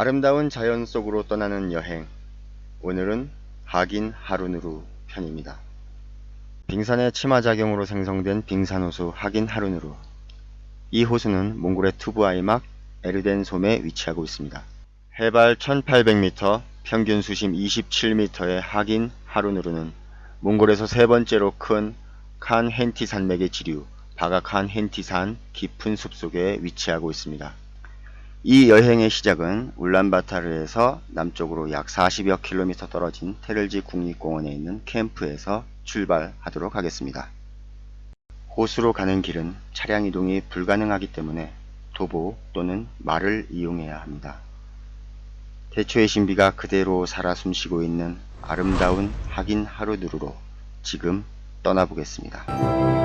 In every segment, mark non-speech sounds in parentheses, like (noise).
아름다운 자연 속으로 떠나는 여행. 오늘은 하긴 하루누루 편입니다. 빙산의 침하작용으로 생성된 빙산호수 하긴 하루누루. 이 호수는 몽골의 투브아이막 에르덴 섬에 위치하고 있습니다. 해발 1800m, 평균 수심 27m의 하긴 하루누루는 몽골에서 세 번째로 큰 칸 헨티 산맥의 지류 바가 칸 헨티산 깊은 숲속에 위치하고 있습니다. 이 여행의 시작은 울란바타르에서 남쪽으로 약 40여 킬로미터 떨어진 테를지 국립공원에 있는 캠프에서 출발하도록 하겠습니다. 호수로 가는 길은 차량 이동이 불가능하기 때문에 도보 또는 말을 이용해야 합니다. 대초의 신비가 그대로 살아 숨쉬고 있는 아름다운 하긴 하루누루로 지금 떠나보겠습니다.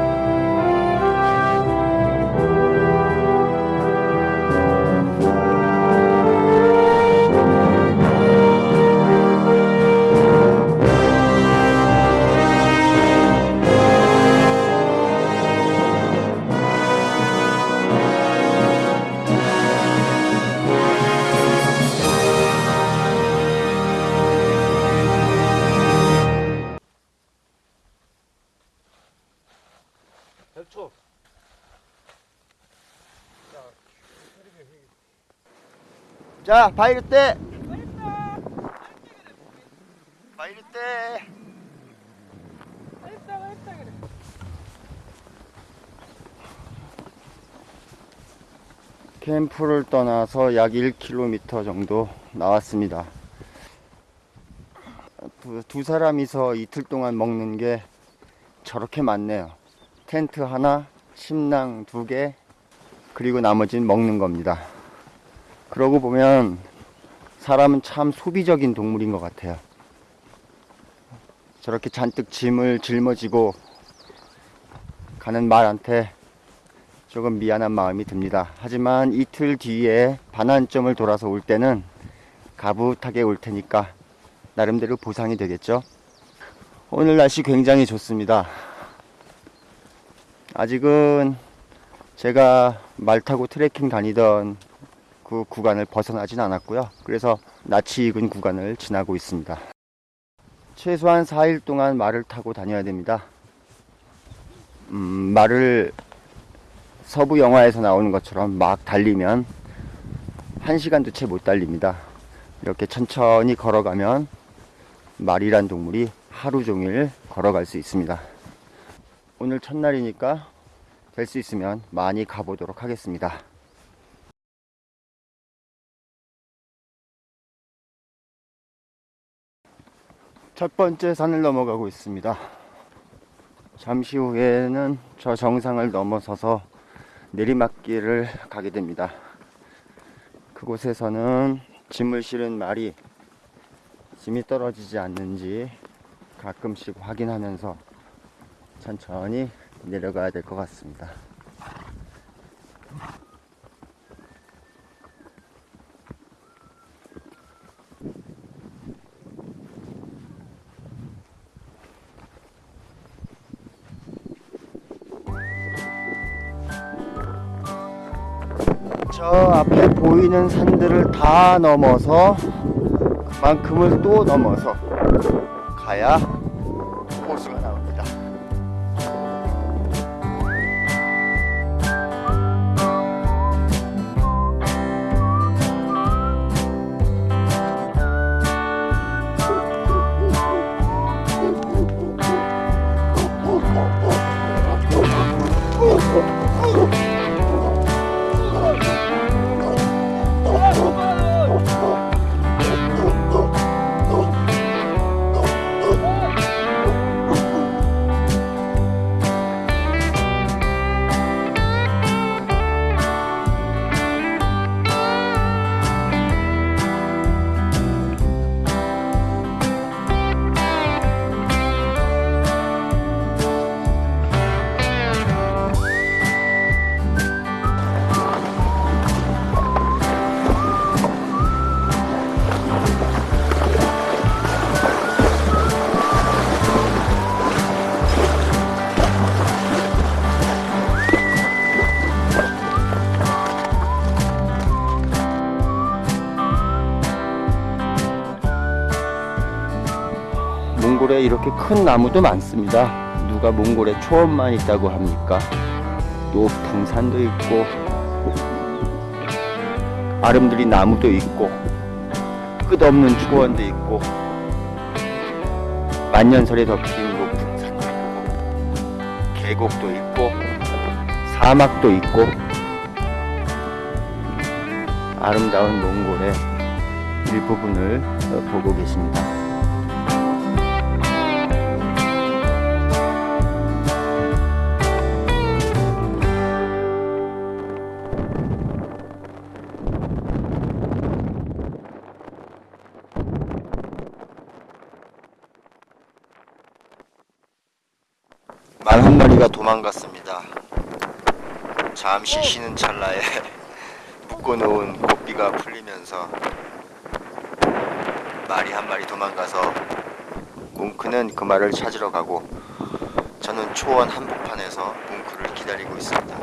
자, 바이르 때. 바이르 때. 캠프를 떠나서 약 1km 정도 나왔습니다. 두, 두 사람이서 이틀 동안 먹는 게 저렇게 많네요. 텐트 하나, 침낭 두 개, 그리고 나머지는 먹는 겁니다. 그러고 보면 사람은 참 소비적인 동물인 것 같아요. 저렇게 잔뜩 짐을 짊어지고 가는 말한테 조금 미안한 마음이 듭니다. 하지만 이틀 뒤에 반환점을 돌아서 올 때는 가붓하게 올 테니까 나름대로 보상이 되겠죠. 오늘 날씨 굉장히 좋습니다. 아직은 제가 말 타고 트레킹 다니던 그 구간을 벗어나진 않았고요. 그래서 낯이 익은 구간을 지나고 있습니다. 최소한 4일 동안 말을 타고 다녀야 됩니다. 음, 말을 서부 영화에서 나오는 것처럼 막 달리면 1시간도 채 못 달립니다. 이렇게 천천히 걸어가면 말이란 동물이 하루 종일 걸어갈 수 있습니다. 오늘 첫날이니까 될 수 있으면 많이 가보도록 하겠습니다. 첫 번째 산을 넘어가고 있습니다. 잠시 후에는 저 정상을 넘어서서 내리막길을 가게 됩니다. 그곳에서는 짐을 실은 말이 짐이 떨어지지 않는지 가끔씩 확인하면서 천천히 내려가야 될 것 같습니다. 저 앞에 보이는 산들을 다 넘어서 그만큼을 또 넘어서 가야 이렇게 큰 나무도 많습니다. 누가 몽골에 초원만 있다고 합니까? 높풍산도 있고 아름드리 나무도 있고 끝없는 초원도 있고 만년설에 덮인 높풍산도 있고 계곡도 있고 사막도 있고 아름다운 몽골의 일부분을 어, 보고 계십니다. 도망갔습니다. 잠시 쉬는 찰나에 (laughs) 묶어놓은 고삐가 풀리면서 말이 한 마리 도망가서 뭉크는 그 말을 찾으러 가고 저는 초원 한복판에서 뭉크를 기다리고 있습니다.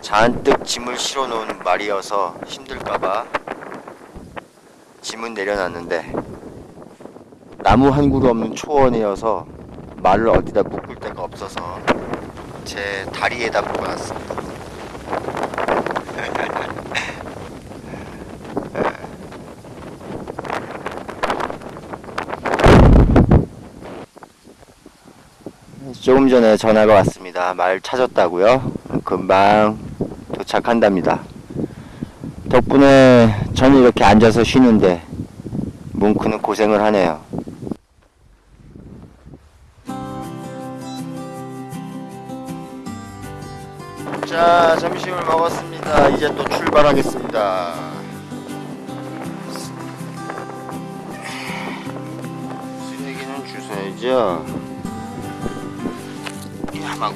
잔뜩 짐을 실어놓은 말이어서 힘들까봐 짐은 내려놨는데 나무 한 그루 없는 초원이어서 말을 어디다 묶을 데가 없어서 제 다리에다 묶어놨습니다. (laughs) 조금 전에 전화가 왔습니다. 말 찾았다고요? 금방 도착한답니다. 덕분에 저는 이렇게 앉아서 쉬는데 뭉크는 고생을 하네요. 이제 또 출발하겠습니다. 쓰레기는 주워야죠. 이 함하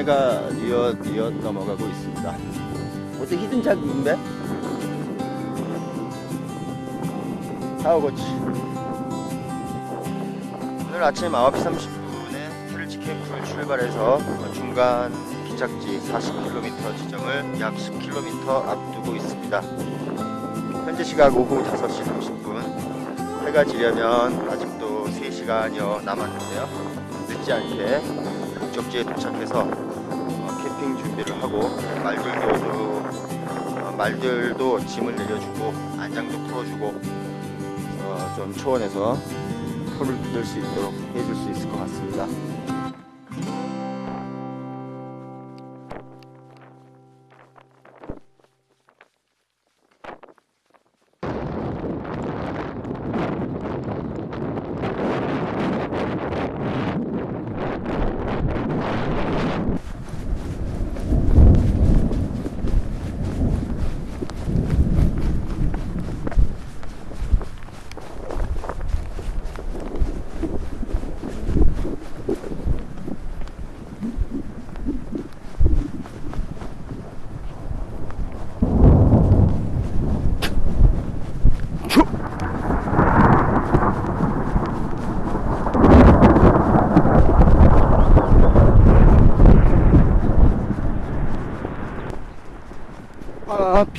해가 뉘엿 뉘엿 넘어가고 있습니다. 어떻게 히든 작인데? 사오고치. 오늘 아침 9시 30분에 트릴치캠프를 출발해서 중간 기착지 40km 지점을 약 10km 앞두고 있습니다. 현재 시각 오후 5시 30분. 해가 지려면 아직도 3시간여 남았는데요. 늦지 않게 목적지에 도착해서 준비를 하고 말들도 어, 말들도 짐을 내려주고 안장도 풀어주고 어, 좀 초원에서 풀을 뜯을 수 있도록 해줄 수 있을 것 같습니다.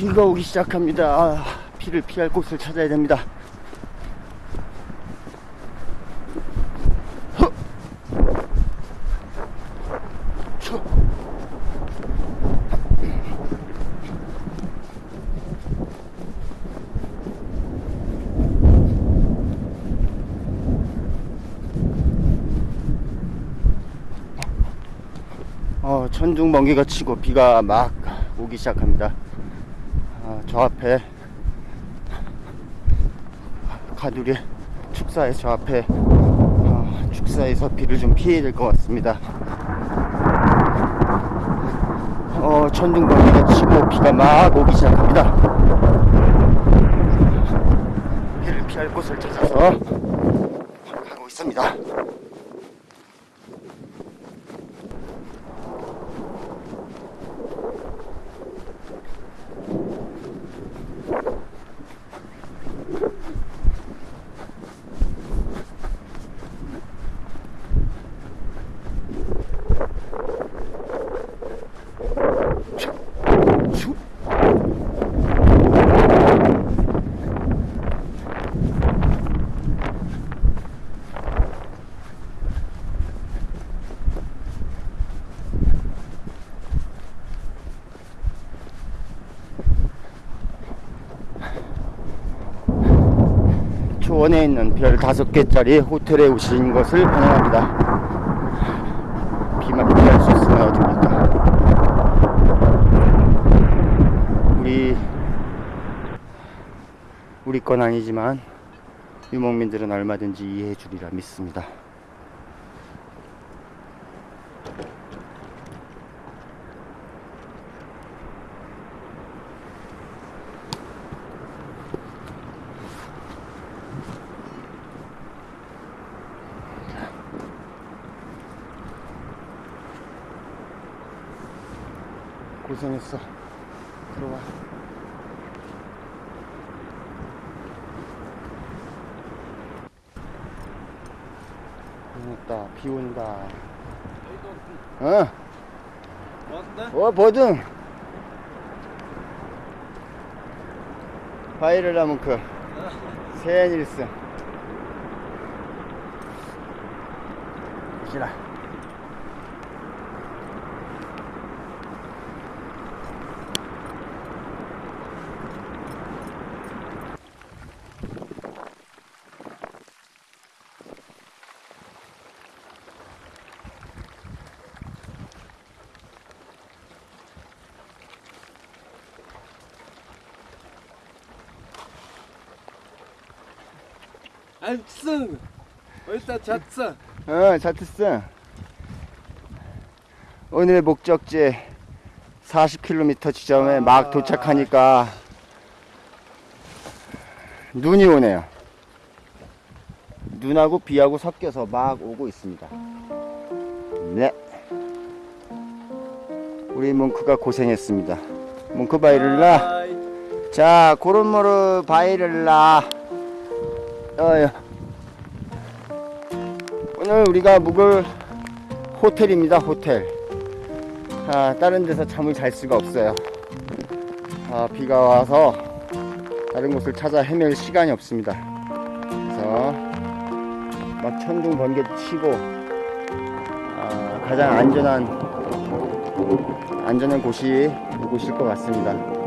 비가 오기 시작합니다. 아, 비를 피할 곳을 찾아야 됩니다. 어, 천둥 번개가 치고 비가 막 오기 시작합니다. 아, 저 앞에 가두리 축사에 저 앞에 어, 축사에서 비를 좀 피해야 될 것 같습니다. 어, 천둥번개가 치고 비가 막 오기 시작합니다. 비를 피할 곳을 찾아서 가고 있습니다. 슉. 초원에 있는 별 다섯 개짜리 호텔에 오신 것을 환영합니다. 비만 피할 수 있으면 어딥니까? 우리 우리 건 아니지만 유목민들은 얼마든지 이해해 주리라 믿습니다. 고생했어. 들어와. 고맙다. 비 온다. 어. 어, 뭐든. 바이럴 라문크. 세일승. 보시라. 안승 어디다 잤어? 어, 자트스. 오늘의 목적지 40km 지점에 아. 막 도착하니까 눈이 오네요. 눈하고 비하고 섞여서 막 오고 있습니다. 네. 우리 뭉크가 고생했습니다. 뭉크 바이를라. 자, 고른모르 바이를라. 어여. 오늘 우리가 묵을 호텔입니다, 호텔. 아, 다른 데서 잠을 잘 수가 없어요. 아, 비가 와서 다른 곳을 찾아 헤맬 시간이 없습니다. 그래서 막 천둥 번개 치고 아, 가장 안전한 안전한 곳이 이곳일 것 같습니다.